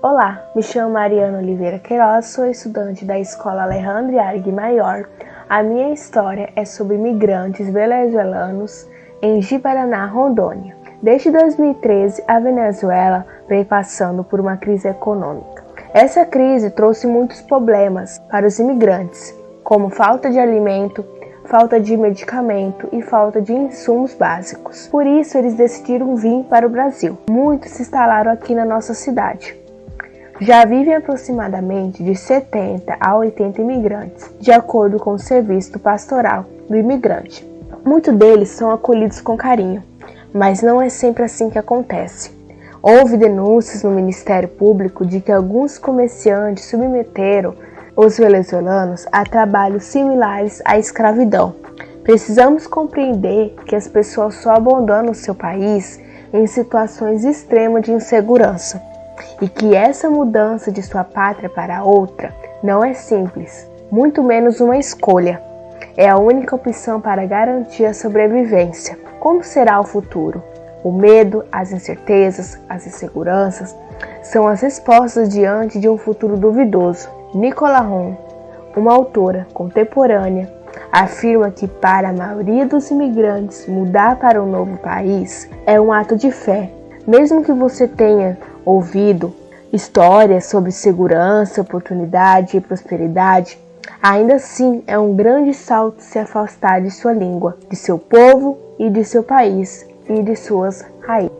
Olá, me chamo Mariana Oliveira Queiroz, sou estudante da Escola Alejandro Argue Maior. A minha história é sobre imigrantes venezuelanos em Ji-Paraná, Rondônia. Desde 2013, a Venezuela vem passando por uma crise econômica. Essa crise trouxe muitos problemas para os imigrantes, como falta de alimento, falta de medicamento e falta de insumos básicos. Por isso, eles decidiram vir para o Brasil. Muitos se instalaram aqui na nossa cidade. Já vivem aproximadamente de 70 a 80 imigrantes, de acordo com o Serviço Pastoral do Imigrante. Muitos deles são acolhidos com carinho, mas não é sempre assim que acontece. Houve denúncias no Ministério Público de que alguns comerciantes submeteram os venezuelanos a trabalhos similares à escravidão. Precisamos compreender que as pessoas só abandonam seu país em situações extremas de insegurança e que essa mudança de sua pátria para outra não é simples, muito menos uma escolha. É a única opção para garantir a sobrevivência. Como será o futuro? O medo, as incertezas, as inseguranças são as respostas diante de um futuro duvidoso. Nicola Ron, uma autora contemporânea, afirma que para a maioria dos imigrantes mudar para um novo país é um ato de fé. Mesmo que você tenha ouvido histórias sobre segurança, oportunidade e prosperidade, ainda assim é um grande salto se afastar de sua língua, de seu povo e de seu país e de suas raízes.